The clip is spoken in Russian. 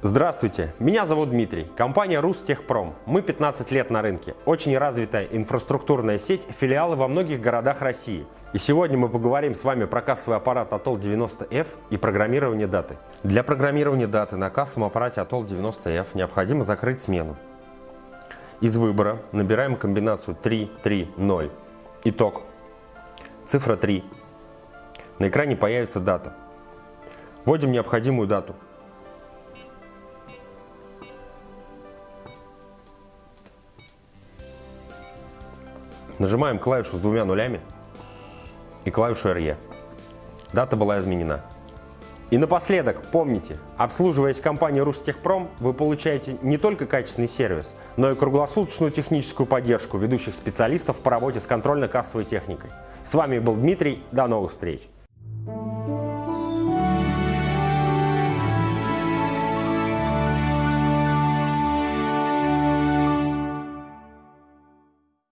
Здравствуйте, меня зовут Дмитрий, компания Рустехпром. Мы 15 лет на рынке, очень развитая инфраструктурная сеть, филиалы во многих городах России. И сегодня мы поговорим с вами про кассовый аппарат Atoll 90F и программирование даты. Для программирования даты на кассовом аппарате Atoll 90F необходимо закрыть смену. Из выбора набираем комбинацию 3, 3, 0. Итог. Цифра 3. На экране появится дата. Вводим необходимую дату. Нажимаем клавишу с двумя нулями и клавишу RE. Дата была изменена. И напоследок, помните, обслуживаясь компанией Рустехпром, вы получаете не только качественный сервис, но и круглосуточную техническую поддержку ведущих специалистов по работе с контрольно-кассовой техникой. С вами был Дмитрий, до новых встреч!